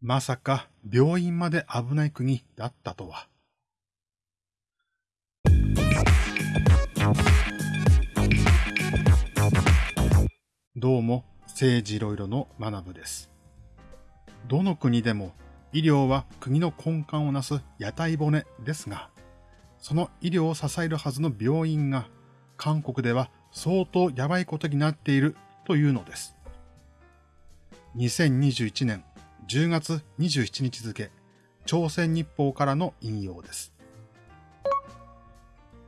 まさか病院まで危ない国だったとは。どうも、政治いろいろの学部です。どの国でも医療は国の根幹をなす屋台骨ですが、その医療を支えるはずの病院が韓国では相当やばいことになっているというのです。2021年10月27日付、朝鮮日報からの引用です。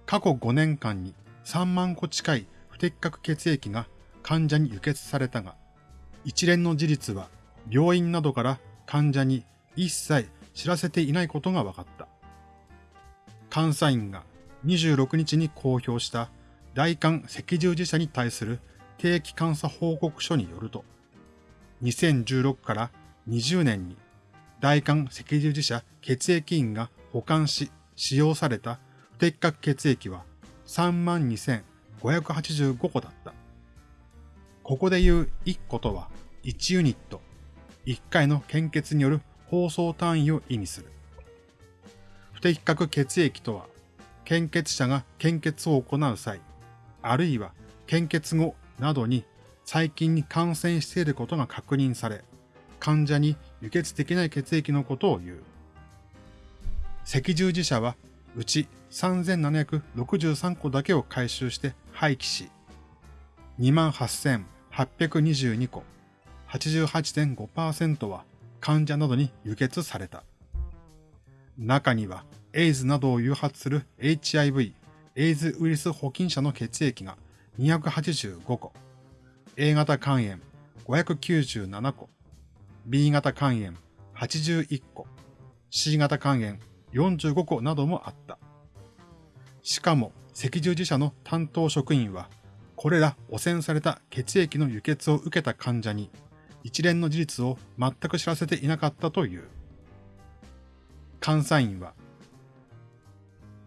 過去5年間に3万個近い不適格血液が患者に輸血されたが、一連の事実は病院などから患者に一切知らせていないことが分かった。監査院が26日に公表した大韓赤十字社に対する定期監査報告書によると、2016から20年に大韓赤十字社血液院が保管し使用された不適格血液は32,585個だった。ここで言う1個とは1ユニット、1回の献血による放送単位を意味する。不適格血液とは、献血者が献血を行う際、あるいは献血後などに細菌に感染していることが確認され、患者に輸血できない血液のことを言う。赤十字社は、うち3763個だけを回収して廃棄し、28,822個、88.5%は患者などに輸血された。中には、エイズなどを誘発する HIV、エイズウイルス保菌者の血液が285個、A 型肝炎597個、B 型肝炎81個、C 型肝炎45個などもあった。しかも赤十字社の担当職員は、これら汚染された血液の輸血を受けた患者に一連の事実を全く知らせていなかったという。監査員は、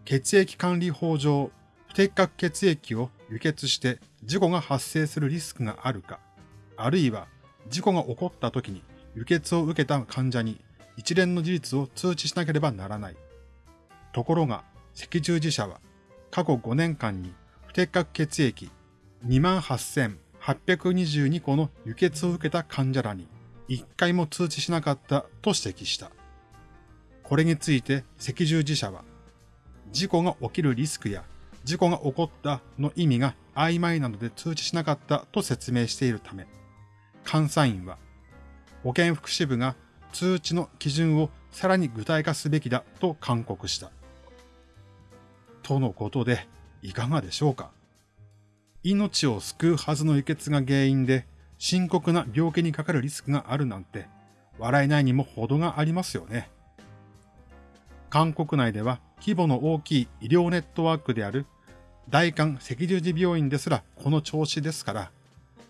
血液管理法上、不適格血液を輸血して事故が発生するリスクがあるか、あるいは事故が起こった時に輸血を受けた患者に一連の事実を通知しなければならない。ところが、赤十字社は過去5年間に不適格血液28,822個の輸血を受けた患者らに一回も通知しなかったと指摘した。これについて赤十字社は、事故が起きるリスクや事故が起こったの意味が曖昧なので通知しなかったと説明しているため、監査員は保健福祉部が通知の基準をさらに具体化すべきだと勧告した。とのことで、いかがでしょうか命を救うはずの輸血が原因で深刻な病気にかかるリスクがあるなんて、笑えないにも程がありますよね。韓国内では規模の大きい医療ネットワークである大韓赤十字病院ですらこの調子ですから、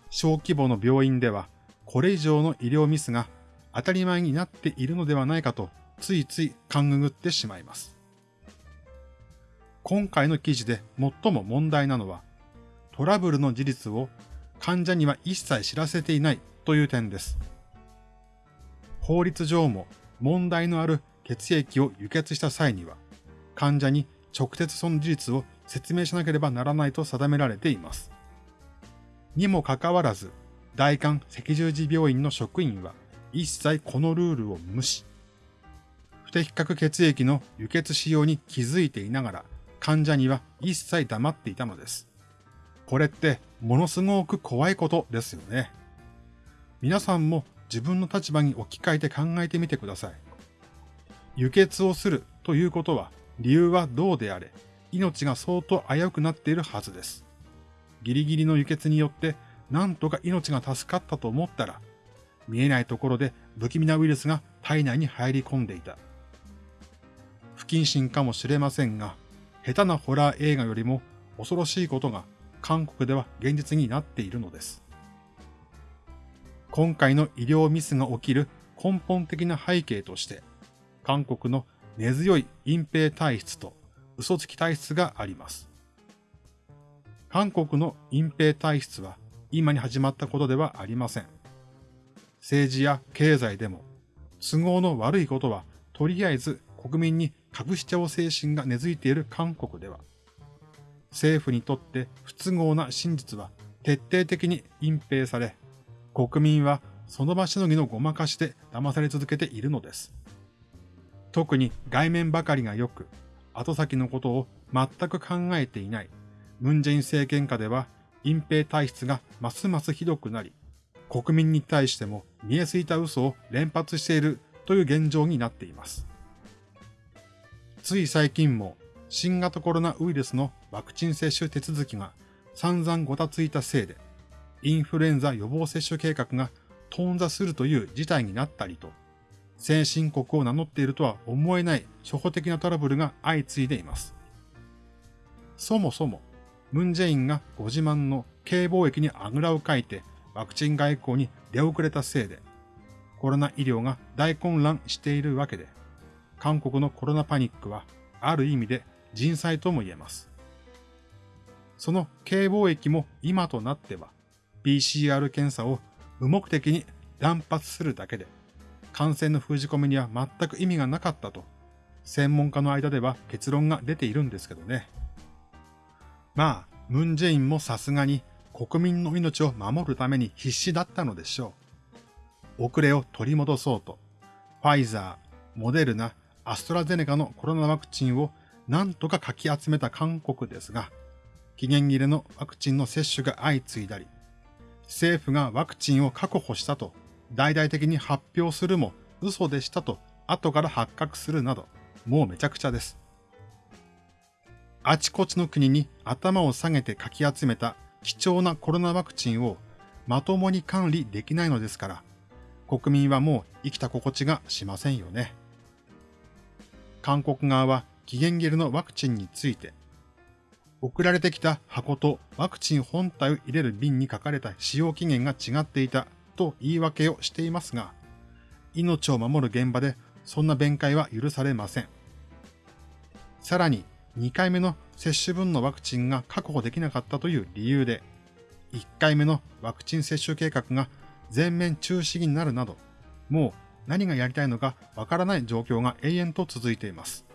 小規模の病院ではこれ以上の医療ミスが当たり前になっているのではないかとついつい勘ぐぐってしまいます。今回の記事で最も問題なのは、トラブルの事実を患者には一切知らせていないという点です。法律上も問題のある血液を輸血した際には、患者に直接その事実を説明しなければならないと定められています。にもかかわらず、大韓赤十字病院の職員は一切このルールを無視。不適格血液の輸血使用に気づいていながら患者には一切黙っていたのです。これってものすごく怖いことですよね。皆さんも自分の立場に置き換えて考えてみてください。輸血をするということは理由はどうであれ命が相当危うくなっているはずです。ギリギリの輸血によってなんとか命が助かったと思ったら、見えないところで不気味なウイルスが体内に入り込んでいた。不謹慎かもしれませんが、下手なホラー映画よりも恐ろしいことが韓国では現実になっているのです。今回の医療ミスが起きる根本的な背景として、韓国の根強い隠蔽体質と嘘つき体質があります。韓国の隠蔽体質は今に始まったことではありません。政治や経済でも都合の悪いことはとりあえず国民に隠しちゃおう精神が根付いている韓国では、政府にとって不都合な真実は徹底的に隠蔽され、国民はその場しのぎのごまかしで騙され続けているのです。特に外面ばかりが良く、後先のことを全く考えていないムンジェイン政権下では隠蔽体質がますますひどくなり、国民に対しても見えすいた嘘を連発しているという現状になっています。つい最近も新型コロナウイルスのワクチン接種手続きが散々ごたついたせいで、インフルエンザ予防接種計画が頓挫するという事態になったりと、先進国を名乗っているとは思えない初歩的なトラブルが相次いでいます。そもそも、ムンジェインがご自慢の軽貿易にあぐらをかいてワクチン外交に出遅れたせいで、コロナ医療が大混乱しているわけで、韓国のコロナパニックはある意味で人災とも言えます。その軽貿易も今となっては PCR 検査を無目的に乱発するだけで感染の封じ込めには全く意味がなかったと専門家の間では結論が出ているんですけどね。まあ、ムンジェインもさすがに国民の命を守るために必死だったのでしょう。遅れを取り戻そうと、ファイザー、モデルナ、アストラゼネカのコロナワクチンを何とかかき集めた韓国ですが、期限切れのワクチンの接種が相次いだり、政府がワクチンを確保したと大々的に発表するも嘘でしたと後から発覚するなど、もうめちゃくちゃです。あちこちの国に頭を下げてかき集めた貴重なコロナワクチンをまともに管理できないのですから、国民はもう生きた心地がしませんよね。韓国側は期限切れのワクチンについて、送られてきた箱とワクチン本体を入れる瓶に書かれた使用期限が違っていたと言い訳をしていますが、命を守る現場でそんな弁解は許されません。さらに、2回目の接種分のワクチンが確保できなかったという理由で、1回目のワクチン接種計画が全面中止になるなど、もう何がやりたいのかわからない状況が永遠と続いています。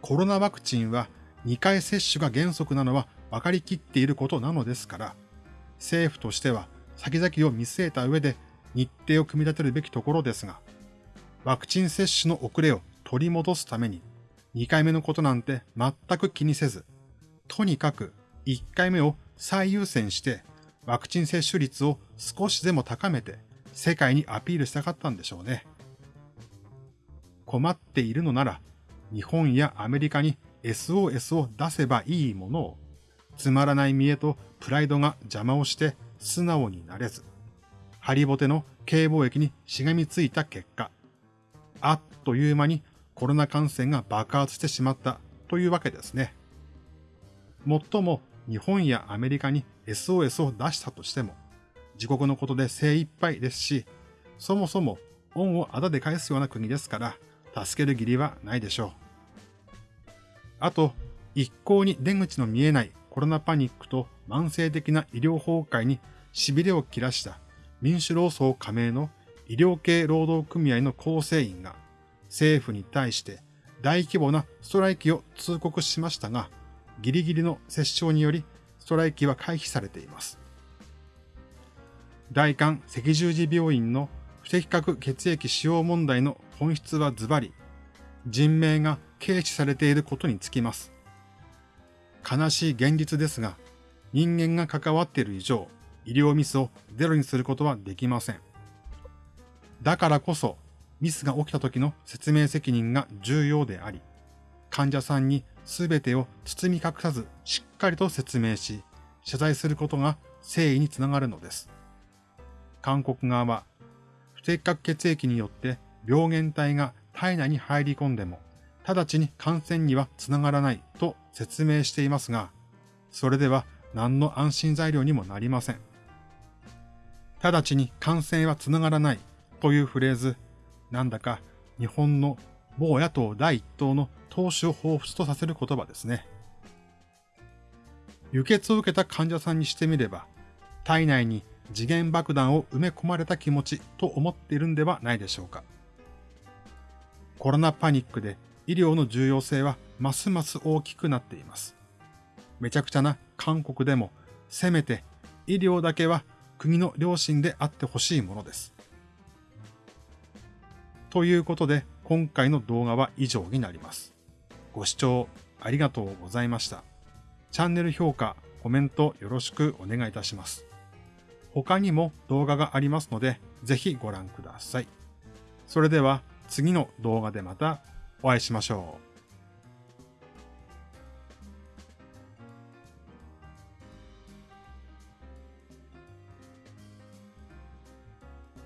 コロナワクチンは2回接種が原則なのは分かりきっていることなのですから、政府としては先々を見据えた上で日程を組み立てるべきところですが、ワクチン接種の遅れを取り戻すために2回目のことなんて全く気にせず、とにかく1回目を最優先してワクチン接種率を少しでも高めて世界にアピールしたかったんでしょうね。困っているのなら日本やアメリカに SOS を出せばいいものをつまらない見栄とプライドが邪魔をして素直になれず、ハリボテの軽貿易にしがみついた結果、あっという間にコロナ感染が爆発してしまったというわけですね。もっとも日本やアメリカに SOS を出したとしても、自国のことで精一杯ですし、そもそも恩をあだで返すような国ですから、助ける義理はないでしょう。あと、一向に出口の見えないコロナパニックと慢性的な医療崩壊に痺れを切らした民主労総加盟の医療系労働組合の構成員が政府に対して大規模なストライキを通告しましたが、ギリギリの折衝によりストライキは回避されています。大韓赤十字病院の不適格血液使用問題の本質はズバリ、人命が軽視されていることにつきます。悲しい現実ですが、人間が関わっている以上、医療ミスをゼロにすることはできません。だからこそ、ミスが起きた時の説明責任が重要であり、患者さんに全てを包み隠さずしっかりと説明し、謝罪することが誠意につながるのです。韓国側は、不適格血液によって病原体が体内に入り込んでも、直ちに感染にはつながらないと説明していますが、それでは何の安心材料にもなりません。直ちに感染はつながらないというフレーズ、なんだか日本の某野党第一党の党首を彷彿とさせる言葉ですね。輸血を受けた患者さんにしてみれば、体内に次元爆弾を埋め込まれた気持ちと思っているんではないでしょうか。コロナパニックで医療の重要性はますます大きくなっています。めちゃくちゃな韓国でも、せめて医療だけは国の良心であってほしいものです。ということで、今回の動画は以上になります。ご視聴ありがとうございました。チャンネル評価、コメントよろしくお願いいたします。他にも動画がありますので、ぜひご覧ください。それでは次の動画でまたお会いしましょう。